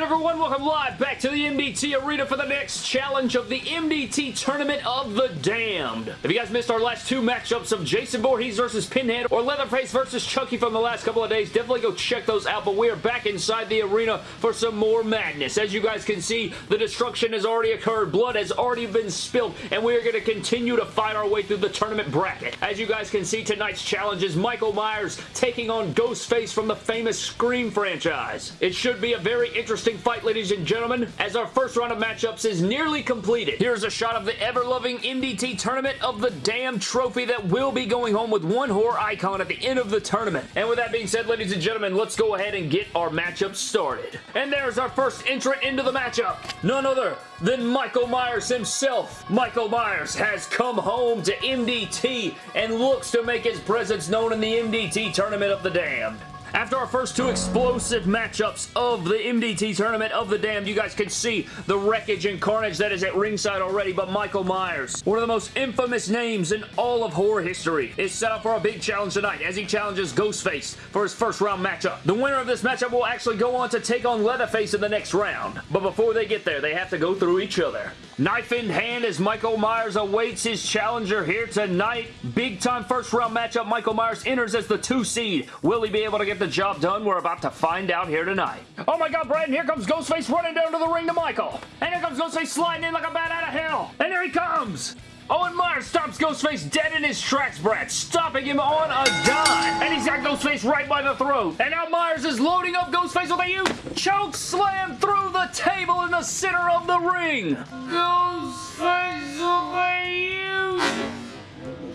good everyone? Welcome live back to the MDT Arena for the next challenge of the MDT Tournament of the Damned. If you guys missed our last two matchups of Jason Voorhees versus Pinhead or Leatherface versus Chucky from the last couple of days, definitely go check those out, but we are back inside the arena for some more madness. As you guys can see, the destruction has already occurred, blood has already been spilled, and we are going to continue to fight our way through the tournament bracket. As you guys can see, tonight's challenge is Michael Myers taking on Ghostface from the famous Scream franchise. It should be a very interesting fight, ladies and gentlemen, as our first round of matchups is nearly completed. Here's a shot of the ever-loving MDT Tournament of the Damn Trophy that will be going home with one horror icon at the end of the tournament. And with that being said, ladies and gentlemen, let's go ahead and get our matchup started. And there's our first entrant into the matchup. None other than Michael Myers himself. Michael Myers has come home to MDT and looks to make his presence known in the MDT Tournament of the Damned. After our first two explosive matchups of the MDT Tournament of the Damned, you guys can see the wreckage and carnage that is at ringside already, but Michael Myers, one of the most infamous names in all of horror history, is set up for a big challenge tonight as he challenges Ghostface for his first round matchup. The winner of this matchup will actually go on to take on Leatherface in the next round, but before they get there, they have to go through each other. Knife in hand as Michael Myers awaits his challenger here tonight. Big time first round matchup. Michael Myers enters as the two seed. Will he be able to get the job done? We're about to find out here tonight. Oh my god, Brad, here comes Ghostface running down to the ring to Michael. And here comes Ghostface sliding in like a bat out of hell. And here he comes. Owen Myers stops Ghostface dead in his tracks, Brad, stopping him on a dime. And he's Ghostface right by the throat. And now Myers is loading up Ghostface with a huge choke slam through the table in the center of the ring. Ghostface with a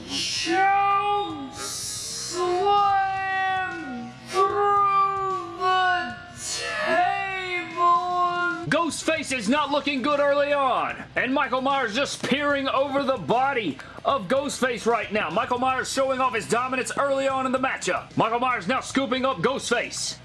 huge choke Ghostface is not looking good early on. And Michael Myers just peering over the body of Ghostface right now. Michael Myers showing off his dominance early on in the matchup. Michael Myers now scooping up Ghostface.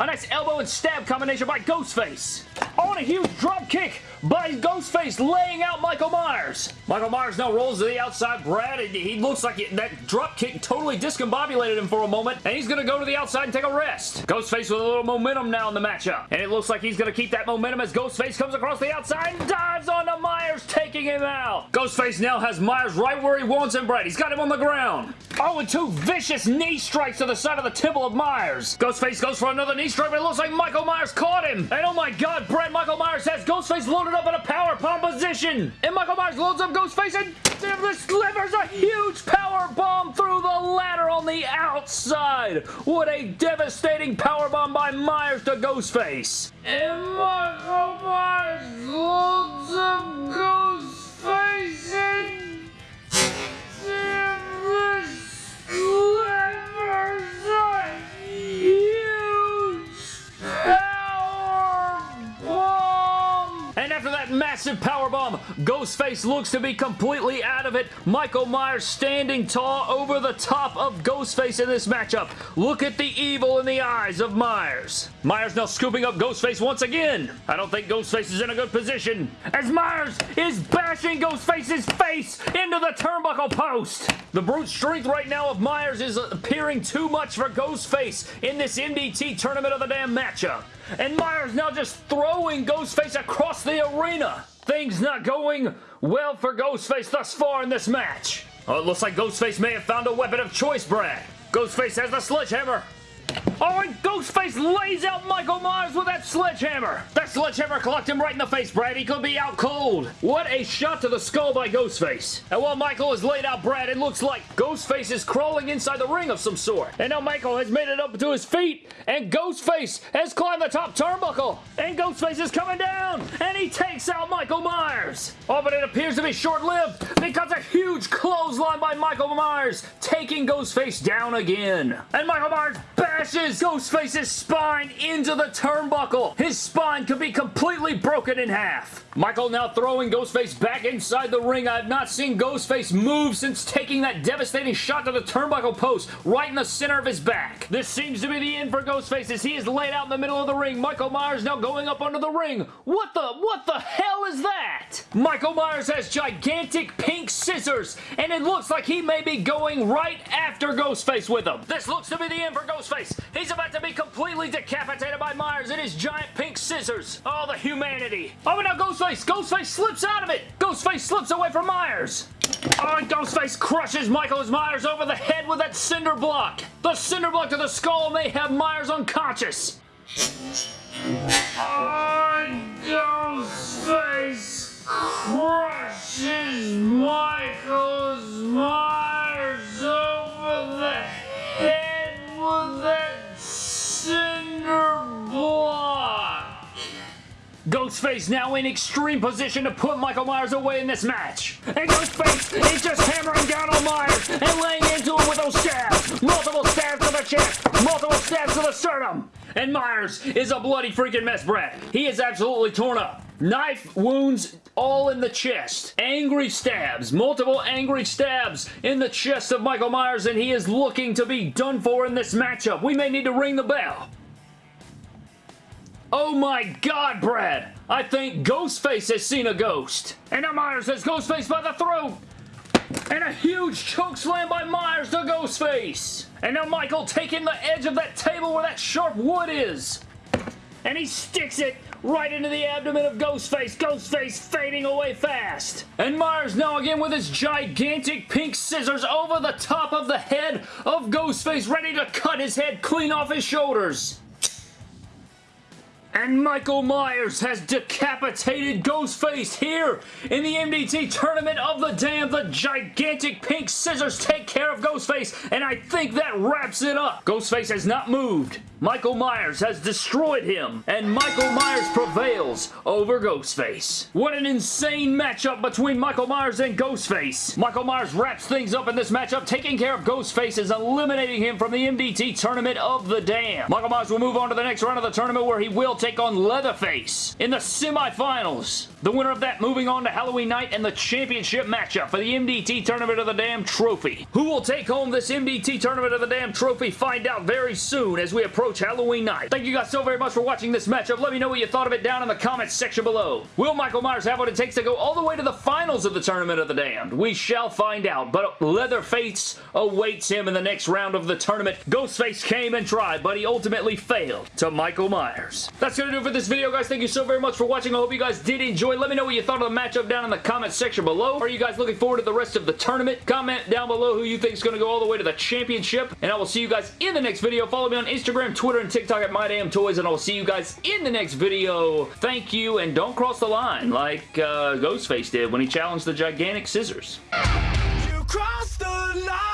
A nice elbow and stab combination by Ghostface. On a huge drop kick by Ghostface laying out Michael Myers. Michael Myers now rolls to the outside. Brad, he looks like that drop kick totally discombobulated him for a moment, and he's going to go to the outside and take a rest. Ghostface with a little momentum now in the matchup, and it looks like he's going to keep that momentum as Ghostface comes across the outside and dives onto Myers, taking him out. Ghostface now has Myers right where he wants him, Brad. He's got him on the ground. Oh, and two vicious knee strikes to the side of the temple of Myers. Ghostface goes for another knee strike, but it looks like Michael Myers caught him. And oh my god, Brad, Michael Myers has Ghostface loaded up in a power bomb position. And Michael Myers loads up Ghostface and delivers a huge power bomb through the ladder on the outside. What a devastating power bomb by Myers to Ghostface. And Michael Myers loads up Ghostface That massive power bomb, Ghostface looks to be completely out of it. Michael Myers standing tall over the top of Ghostface in this matchup. Look at the evil in the eyes of Myers. Myers now scooping up Ghostface once again. I don't think Ghostface is in a good position as Myers is bashing Ghostface's face into the turnbuckle post. The brute strength right now of Myers is appearing too much for Ghostface in this MDT Tournament of the Damn matchup. And Myers now just throwing Ghostface across the arena. Things not going well for Ghostface thus far in this match. Oh, it looks like Ghostface may have found a weapon of choice, Brad. Ghostface has the sledgehammer. And Ghostface lays out Michael Myers with that sledgehammer. That sledgehammer clocked him right in the face, Brad. He could be out cold. What a shot to the skull by Ghostface. And while Michael has laid out Brad, it looks like Ghostface is crawling inside the ring of some sort. And now Michael has made it up to his feet, and Ghostface has climbed the top turnbuckle. And Ghostface is coming down, and he takes out Michael Myers. Oh, but it appears to be short-lived because a huge clothesline by Michael Myers taking Ghostface down again. And Michael Myers bashes Ghostface's spine into the turnbuckle. His spine could be completely broken in half. Michael now throwing Ghostface back inside the ring. I have not seen Ghostface move since taking that devastating shot to the turnbuckle post right in the center of his back. This seems to be the end for Ghostface as he is laid out in the middle of the ring. Michael Myers now going up under the ring. What the, what the hell is that? Michael Myers has gigantic pink scissors and it looks like he may be going right after Ghostface with him. This looks to be the end for Ghostface. He He's about to be completely decapitated by Myers in his giant pink scissors. Oh, the humanity. Oh, and now Ghostface. Ghostface slips out of it. Ghostface slips away from Myers. Oh, and Ghostface crushes Michael Myers over the head with that cinder block. The cinder block to the skull may have Myers unconscious. Oh, Ghostface crushes Michael's Ghostface now in extreme position to put Michael Myers away in this match. And Ghostface is just hammering down on Myers and laying into him with those stabs. Multiple stabs to the chest, multiple stabs to the sternum. And Myers is a bloody freaking mess, Brad. He is absolutely torn up. Knife wounds all in the chest. Angry stabs. Multiple angry stabs in the chest of Michael Myers and he is looking to be done for in this matchup. We may need to ring the bell. Oh my god, Brad! I think Ghostface has seen a ghost. And now Myers has Ghostface by the throat. And a huge choke slam by Myers to Ghostface. And now Michael taking the edge of that table where that sharp wood is. And he sticks it right into the abdomen of Ghostface. Ghostface fading away fast. And Myers now again with his gigantic pink scissors over the top of the head of Ghostface ready to cut his head clean off his shoulders. And Michael Myers has decapitated Ghostface here in the MDT Tournament of the Damned. The gigantic pink scissors take care of Ghostface, and I think that wraps it up. Ghostface has not moved. Michael Myers has destroyed him, and Michael Myers prevails over Ghostface. What an insane matchup between Michael Myers and Ghostface. Michael Myers wraps things up in this matchup, taking care of Ghostface as eliminating him from the MDT Tournament of the Damned. Michael Myers will move on to the next round of the tournament where he will take on Leatherface in the semifinals. The winner of that moving on to Halloween night and the championship matchup for the MDT Tournament of the Damned trophy. Who will take home this MDT Tournament of the Damned trophy? Find out very soon as we approach Halloween night. Thank you guys so very much for watching this matchup. Let me know what you thought of it down in the comments section below. Will Michael Myers have what it takes to go all the way to the finals of the Tournament of the Damned? We shall find out, but Leatherface awaits him in the next round of the tournament. Ghostface came and tried, but he ultimately failed to Michael Myers. That's going to do for this video, guys. Thank you so very much for watching. I hope you guys did enjoy. Let me know what you thought of the matchup down in the comments section below. Are you guys looking forward to the rest of the tournament? Comment down below who you think is going to go all the way to the championship, and I will see you guys in the next video. Follow me on Instagram, Twitter, and TikTok at MyDamnToys, and I will see you guys in the next video. Thank you, and don't cross the line like uh, Ghostface did when he challenged the gigantic scissors. You the line.